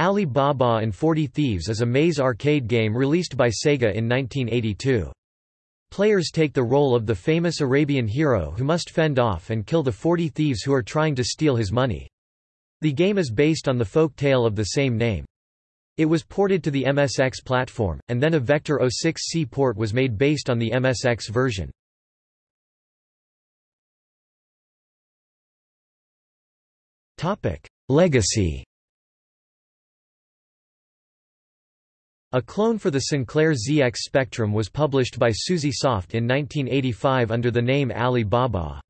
Ali Baba and 40 Thieves is a maze arcade game released by Sega in 1982. Players take the role of the famous Arabian hero who must fend off and kill the 40 thieves who are trying to steal his money. The game is based on the folk tale of the same name. It was ported to the MSX platform, and then a Vector 06C port was made based on the MSX version. Legacy A clone for the Sinclair ZX Spectrum was published by Suzy Soft in 1985 under the name Ali Baba.